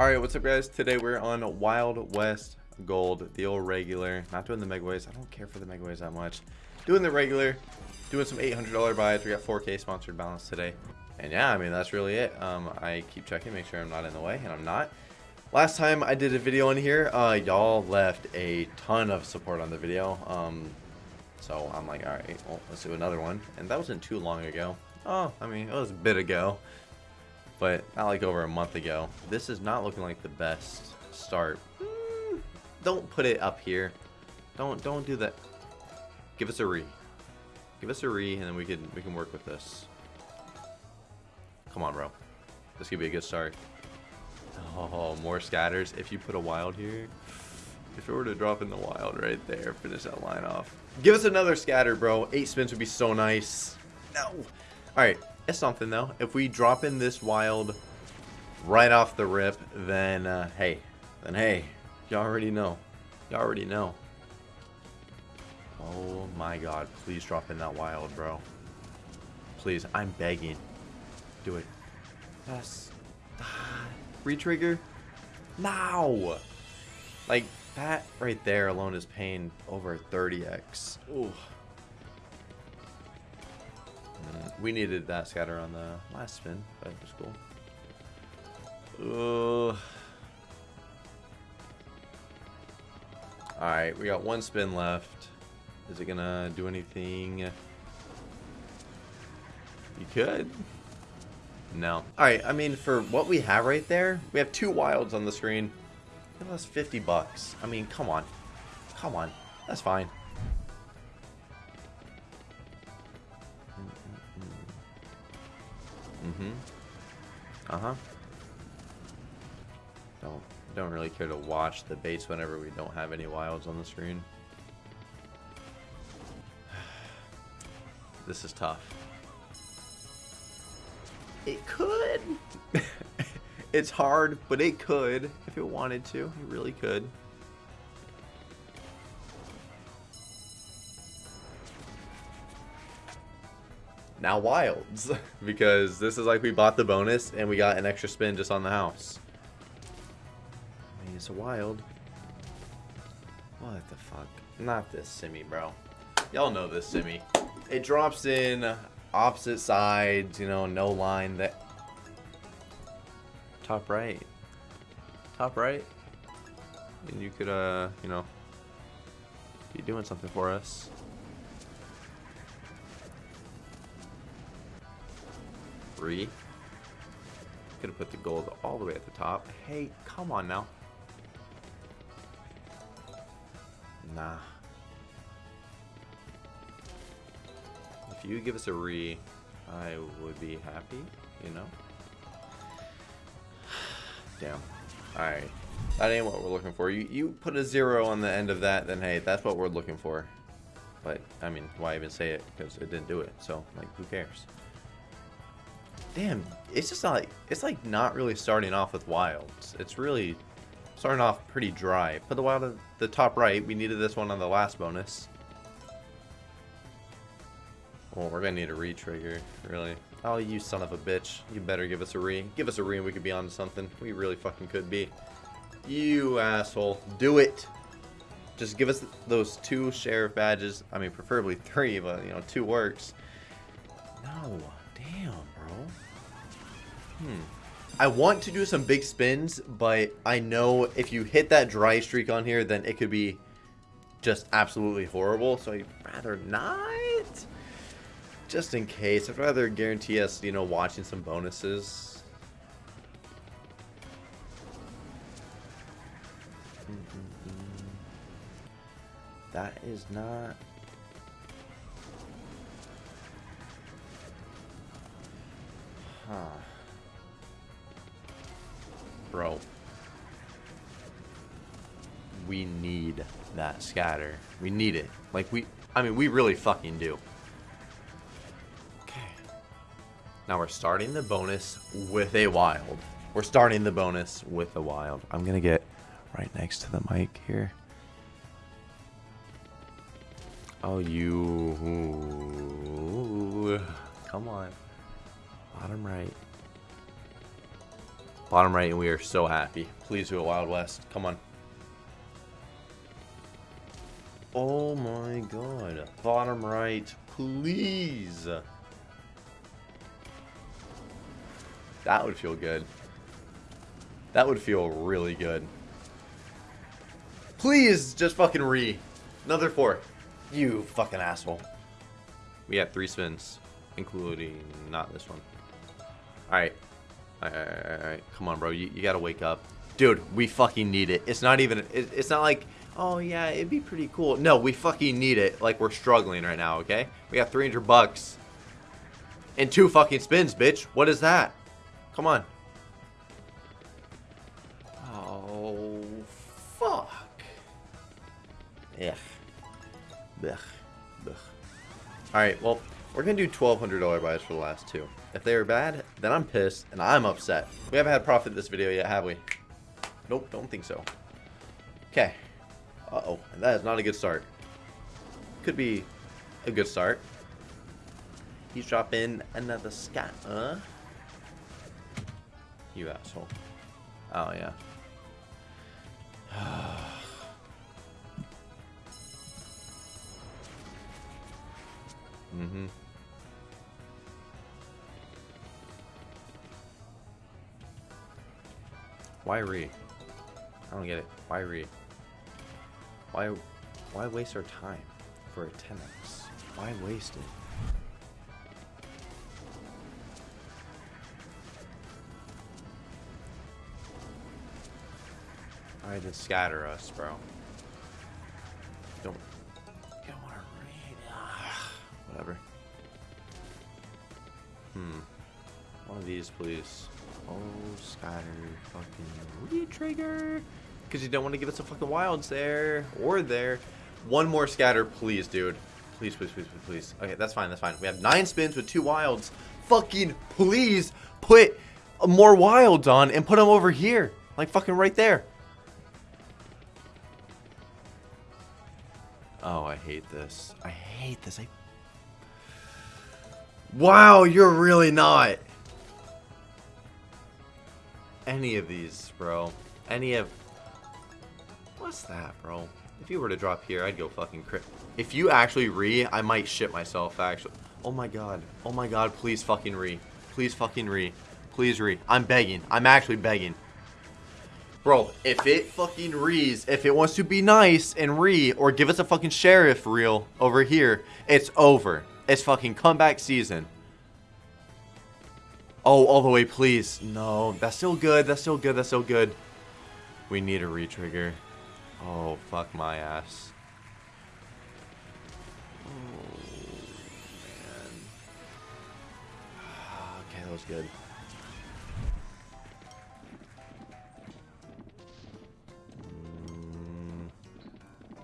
Alright, what's up guys? Today we're on Wild West Gold, the old regular. Not doing the Megaways. I don't care for the Megaways that much. Doing the regular, doing some $800 buys. We got 4K sponsored balance today. And yeah, I mean, that's really it. Um, I keep checking, make sure I'm not in the way, and I'm not. Last time I did a video in here, uh, y'all left a ton of support on the video. Um, so I'm like, alright, well, let's do another one. And that wasn't too long ago. Oh, I mean, it was a bit ago but not like over a month ago. This is not looking like the best start. Mm, don't put it up here. Don't don't do that. Give us a re. Give us a re, and then we can we can work with this. Come on, bro. This could be a good start. Oh, more scatters. If you put a wild here, if it were to drop in the wild right there, finish that line off. Give us another scatter, bro. Eight spins would be so nice. No. All right. It's something though. If we drop in this wild right off the rip, then uh, hey, then hey, y'all already know. y'all already know. Oh my god, please drop in that wild, bro. Please, I'm begging. Do it. Yes. Retrigger? Now! Like, that right there alone is paying over 30x. Ooh. We needed that scatter on the last spin, but it was cool. Alright, we got one spin left. Is it gonna do anything? You could. No. Alright, I mean, for what we have right there, we have two wilds on the screen. It was 50 bucks. I mean, come on. Come on. That's fine. Mm-hmm. Uh-huh. Don't don't really care to watch the baits whenever we don't have any wilds on the screen. This is tough. It could. it's hard, but it could if it wanted to. It really could. Now wilds because this is like we bought the bonus and we got an extra spin just on the house. I mean, it's a wild. What the fuck? Not this simi, bro. Y'all know this simi. It drops in opposite sides, you know, no line that... Top right. Top right. And you could, uh, you know, be doing something for us. Three. Could have put the gold all the way at the top. Hey, come on now. Nah. If you give us a re, I would be happy, you know? Damn. Alright. That ain't what we're looking for. You, you put a zero on the end of that, then hey, that's what we're looking for. But, I mean, why even say it? Because it didn't do it. So, like, who cares? Damn, it's just not like, it's like not really starting off with wilds. It's really starting off pretty dry. Put the wild at the top right. We needed this one on the last bonus. Well, we're gonna need a re-trigger, really. Oh, you son of a bitch. You better give us a re. Give us a re and we could be onto something. We really fucking could be. You asshole. Do it. Just give us those two sheriff badges. I mean, preferably three, but, you know, two works. No. Hmm. I want to do some big spins, but I know if you hit that dry streak on here, then it could be just absolutely horrible. So I'd rather not. Just in case. I'd rather guarantee us, you know, watching some bonuses. That is not Huh. Bro. We need that scatter. We need it. Like, we... I mean, we really fucking do. Okay. Now we're starting the bonus with a wild. We're starting the bonus with a wild. I'm gonna get right next to the mic here. Oh, you... Come on. Bottom right. Bottom right, and we are so happy. Please do a Wild West. Come on. Oh my god. Bottom right, please. That would feel good. That would feel really good. Please, just fucking re. Another four. You fucking asshole. We have three spins, including not this one. Alright. Alright, alright, Come on, bro. You, you gotta wake up. Dude, we fucking need it. It's not even... It, it's not like, oh, yeah, it'd be pretty cool. No, we fucking need it. Like, we're struggling right now, okay? We got 300 bucks. And two fucking spins, bitch. What is that? Come on. Oh, fuck. Ugh. Ugh. Ugh. Alright, well, we're going to do $1,200 buys for the last two. If they are bad, then I'm pissed and I'm upset. We haven't had profit this video yet, have we? Nope, don't think so. Okay. Uh-oh, that is not a good start. Could be a good start. He's dropping another scat, huh? You asshole. Oh, yeah. mm-hmm. Why re? I don't get it. Why re? Why, why waste our time for a 10x? Why waste it? Alright, then scatter us, bro. Don't, don't want to read. Whatever. Hmm. Of these, please. Oh, scatter. Fucking re-trigger. Because you don't want to give us a fucking wilds there. Or there. One more scatter, please, dude. Please, please, please, please, please. Okay, that's fine, that's fine. We have nine spins with two wilds. Fucking please put more wilds on and put them over here. Like fucking right there. Oh, I hate this. I hate this. I... Wow, you're really not. Any of these, bro. Any of... What's that, bro? If you were to drop here, I'd go fucking crit. If you actually re, I might shit myself, actually. Oh my god. Oh my god, please fucking re. Please fucking re. Please re. I'm begging. I'm actually begging. Bro, if it fucking rees, if it wants to be nice and re, or give us a fucking sheriff reel over here, it's over. It's fucking comeback season. Oh, all the way, please. No, that's still good. That's still good. That's still good. We need a retrigger. Oh, fuck my ass. Oh, man. Okay, that was good.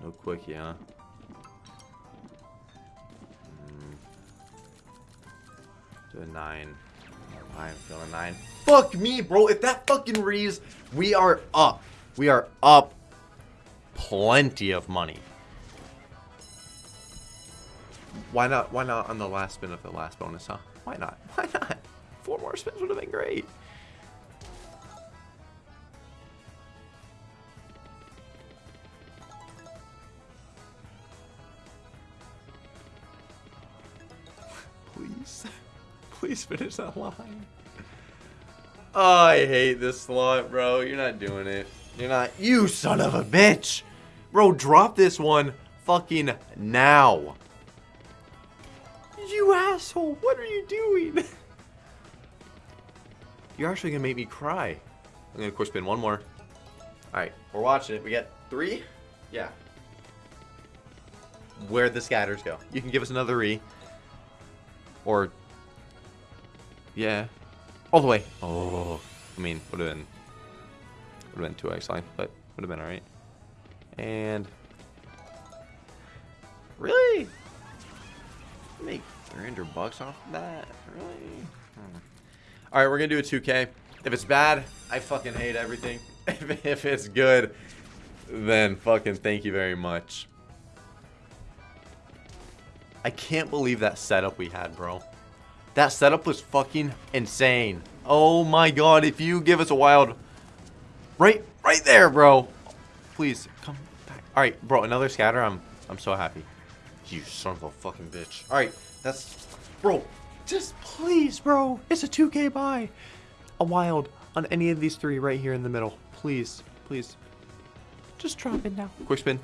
No quickie, huh? Mm. Do a nine. I'm feeling nine. Fuck me, bro. If that fucking reads, we are up. We are up plenty of money. Why not? Why not on the last spin of the last bonus, huh? Why not? Why not? Four more spins would have been great. Please finish that line. Oh, I hate this slot, bro. You're not doing it. You're not. You son of a bitch. Bro, drop this one fucking now. You asshole. What are you doing? You're actually going to make me cry. I'm going to quick spin one more. Alright, we're watching it. We got three? Yeah. Where'd the scatters go? You can give us another re. Or, yeah, all the way. Oh, I mean, would have been, would have been 2x line, but would have been all right. And, really? Make 300 bucks off of that? Really? Hmm. All right, we're to do a 2K. If it's bad, I fucking hate everything. if it's good, then fucking thank you very much. I can't believe that setup we had, bro. That setup was fucking insane. Oh my god, if you give us a wild... Right, right there, bro. Please, come back. Alright, bro, another scatter. I'm I'm so happy. You son of a fucking bitch. Alright, that's... Bro, just please, bro. It's a 2k buy. A wild on any of these three right here in the middle. Please, please. Just drop it now. Quick spin.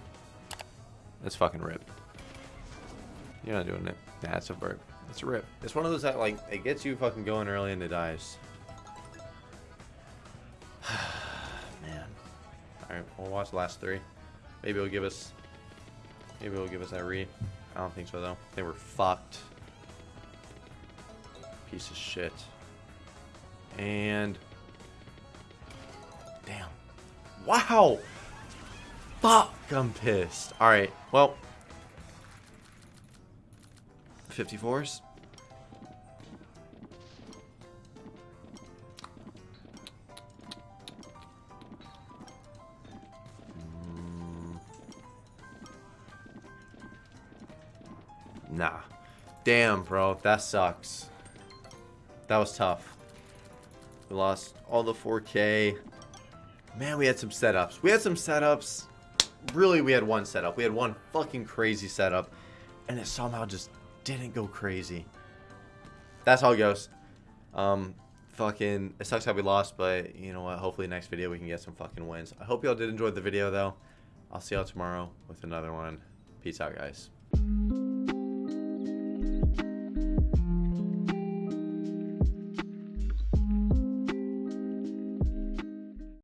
That's fucking rip. You're not doing it. Nah, a burp. It's a rip. It's one of those that, like, it gets you fucking going early and it dies. Man. Alright, we'll watch the last three. Maybe it'll give us... Maybe it'll give us that re. I don't think so, though. They were fucked. Piece of shit. And... Damn. Wow! Fuck, I'm pissed. Alright, well... 54s? Mm. Nah. Damn, bro. That sucks. That was tough. We lost all the 4K. Man, we had some setups. We had some setups. Really, we had one setup. We had one fucking crazy setup. And it somehow just didn't go crazy. That's how it goes. Um, fucking, it sucks how we lost, but you know what? Hopefully next video we can get some fucking wins. I hope y'all did enjoy the video, though. I'll see y'all tomorrow with another one. Peace out, guys.